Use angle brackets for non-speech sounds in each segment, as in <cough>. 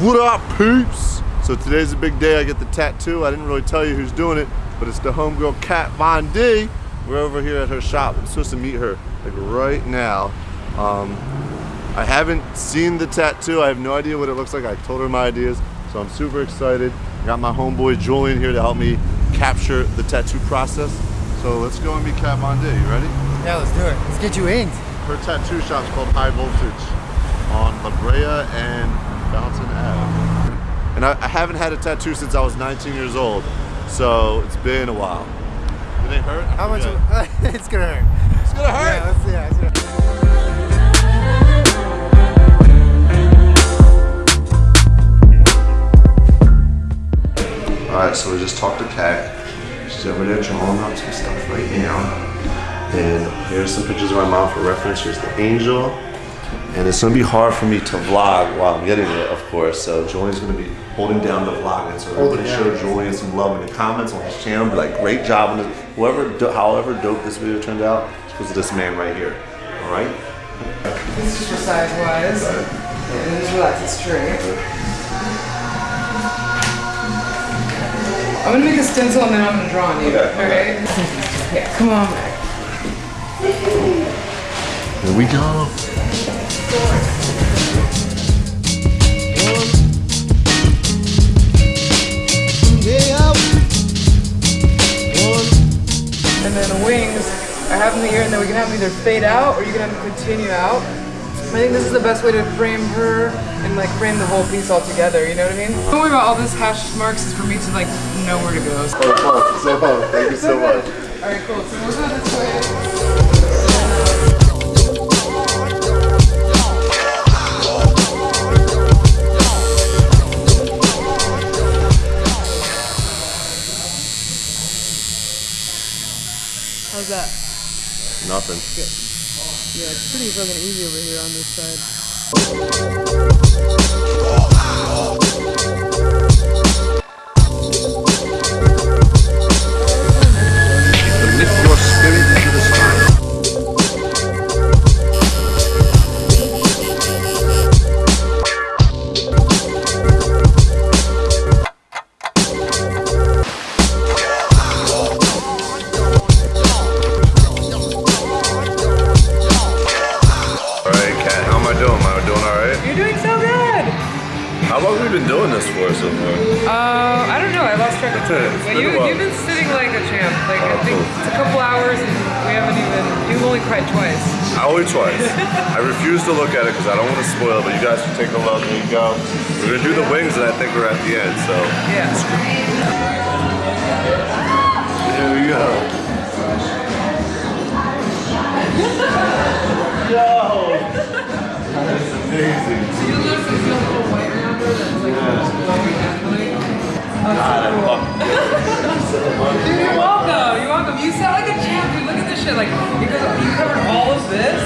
What up, peeps? So today's a big day. I get the tattoo. I didn't really tell you who's doing it, but it's the homegirl Kat Von D. We're over here at her shop. I'm supposed to meet her like right now. Um, I haven't seen the tattoo. I have no idea what it looks like. I told her my ideas, so I'm super excited. I got my homeboy Julian here to help me capture the tattoo process. So let's go and meet Kat Von D. You ready? Yeah, let's do it. Let's get you inked. Her tattoo shop's called High Voltage on La Brea and Fountain Ave. And I, I haven't had a tattoo since I was 19 years old, so it's been a while. Did it hurt? How much? Yeah. <laughs> it's gonna hurt. It's gonna hurt. Yeah, let's see. Yeah, it's gonna- Alright, so we just talked to Kat. She's over there drawing up some stuff right now. And here's some pictures of my mom for reference. Here's the angel. And it's gonna be hard for me to vlog while I'm getting it, of course. So Julian's gonna be holding down the vlogging. So everybody show Julian some love in the comments on his channel. Be like, great job on this. Whoever, do- however dope this video turned out, it's because of this man right here. All right? This is for size wise. And just relax it straight. I'm gonna make a stencil and then I'm gonna draw on you. Okay. Alright? <laughs> Yeah, come on. Here we go. Here and then we can have them either fade out or you can have them continue out. I think this is the best way to frame her and like frame the whole piece all together, you know what I mean? Don't worry about all this hash marks is for me to like know where to go. So fun, so fun. Thank you so much. Alright, cool. So we'll go this way. Nothing. Yeah, it's pretty fucking easy over here on this side. You're doing so good! How long have we been doing this for so far? Uh, I don't know. I lost track of time. It's But you, you've been sitting like a champ. Like I Oh, think cool. it's a couple hours and we haven't even. You've only cried twice. Only twice. I refuse to look at it because I don't want to spoil it, but you guys can take a look. There you go. We're gonna do the wings, and I think we're at the end. So Yeah. here we go. Yo, <laughs> is amazing. You notice there's no little white her that's like naturally. God, I love. Dude, you're welcome. You're welcome. You sound like a champ, dude. Look at this shit. Like because you covered all of this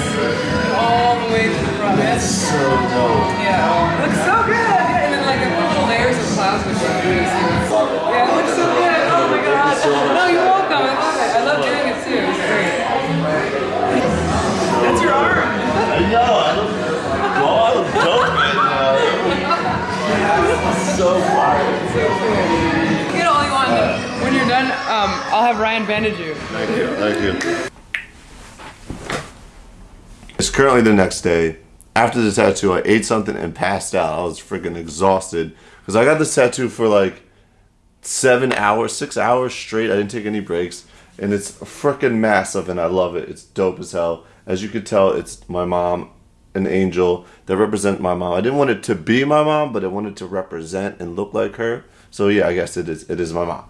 all the way to the front. It's so dope. Yeah. It looks so good. And then like a couple layers of clouds with you. Yeah, it looks so good. Oh my god. No, you're welcome. I love it. I love doing it too. It's great. That's your arm. I look, So fire. Get all you want. When you're done, um, I'll have Ryan bandage you. Thank you. Thank you. It's currently the next day. After the tattoo, I ate something and passed out. I was freaking exhausted because I got this tattoo for like seven hours, six hours straight. I didn't take any breaks, and it's freaking massive, and I love it. It's dope as hell. As you could tell, it's my mom, an angel that represent my mom. I didn't want it to be my mom, but I wanted to represent and look like her. So yeah, I guess it is. It is my mom.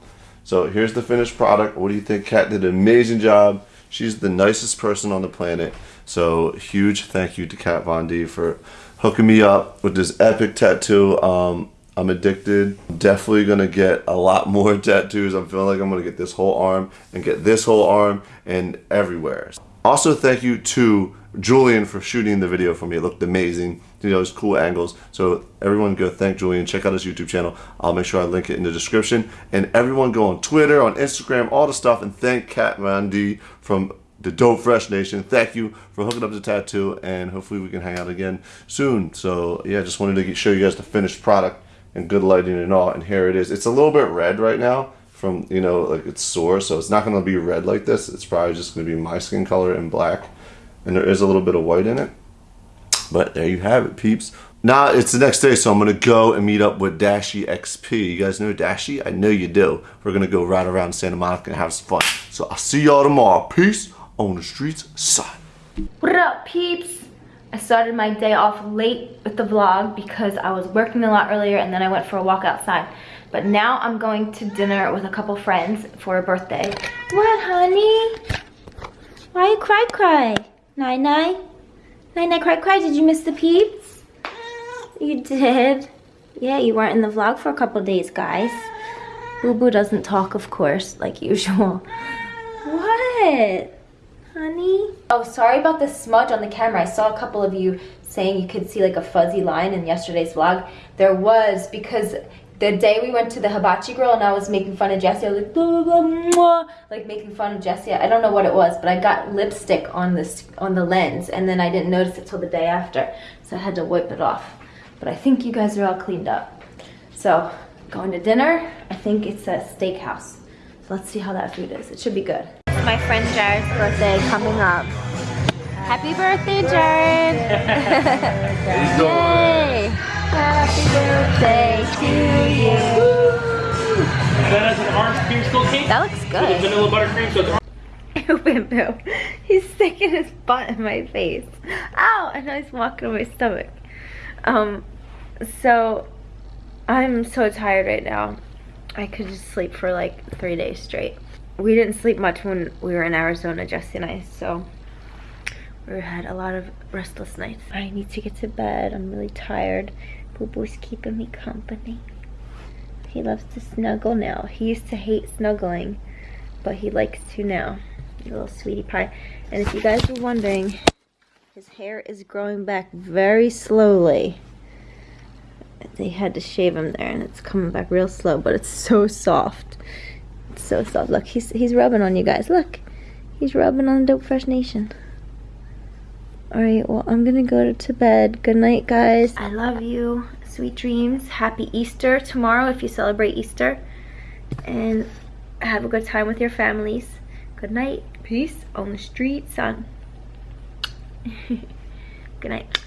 So here's the finished product. What do you think? Kat did an amazing job. She's the nicest person on the planet. So huge thank you to Kat Von D for hooking me up with this epic tattoo. Um, I'm addicted. Definitely gonna get a lot more <laughs> tattoos. I'm feeling like I'm gonna get this whole arm and get this whole arm and everywhere. Also, thank you to Julian for shooting the video for me. It looked amazing. You know, it's cool angles. So everyone go thank Julian. Check out his YouTube channel. I'll make sure I link it in the description. And everyone go on Twitter, on Instagram, all the stuff, and thank Kat from the Dope Fresh Nation. Thank you for hooking up the tattoo, and hopefully we can hang out again soon. So yeah, just wanted to get, show you guys the finished product and good lighting and all. And here it is. It's a little bit red right now from you know like it's sore, so it's not going to be red like this. It's probably just going to be my skin color and black, and there is a little bit of white in it. But there you have it, peeps. Now it's the next day, so I'm gonna go and meet up with Dashie XP. You guys know Dashie? I know you do. We're gonna go ride around Santa Monica and have some fun. So I'll see y'all tomorrow. Peace on the streets side. What up, peeps? I started my day off late with the vlog because I was working a lot earlier and then I went for a walk outside. But now I'm going to dinner with a couple friends for a birthday. What, honey? Why you cry cry? Nine nine? Nine nine cry cry? Did you miss the peeps? You did? Yeah, you weren't in the vlog for a couple days, guys. Boo Boo doesn't talk, of course, like usual. What? honey. Oh, sorry about the smudge on the camera. I saw a couple of you saying you could see like a fuzzy line in yesterday's vlog. There was because the day we went to the hibachi grill and I was making fun of Jessie, I was like, blah, blah, blah, like making fun of Jessie. I don't know what it was, but I got lipstick on this on the lens and then I didn't notice it till the day after. So I had to wipe it off. But I think you guys are all cleaned up. So going to dinner, I think it's a steakhouse. So let's see how that food is. It should be good my friend Jared's birthday coming up. Happy birthday, Jared! <laughs> <laughs> Yay! Happy birthday to you! That has an orange creamsicle cake. That looks good. With vanilla buttercream, so Bimbo. <laughs> He's sticking his butt in my face. Ow! And now he's walking on my stomach. Um, so I'm so tired right now. I could just sleep for like three days straight we didn't sleep much when we were in Arizona, Jesse and I, so we had a lot of restless nights. I need to get to bed. I'm really tired. Boo Boo's keeping me company. He loves to snuggle now. He used to hate snuggling, but he likes to now. little sweetie pie. And if you guys were wondering, his hair is growing back very slowly. They had to shave him there and it's coming back real slow, but it's so soft so soft. Look, he's he's rubbing on you guys. Look, he's rubbing on the Dope Fresh Nation. All right, well, I'm gonna go to bed. Good night, guys. I love you. Sweet dreams. Happy Easter tomorrow if you celebrate Easter. And have a good time with your families. Good night. Peace on the street, son. <laughs> good night.